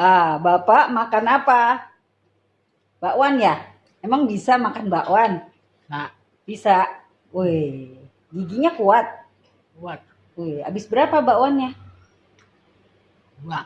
Ah, Bapak makan apa? Bakwan ya? Emang bisa makan bakwan? Nah, Bisa. Wih, giginya kuat. Kuat. Wih, habis berapa bakwannya? dua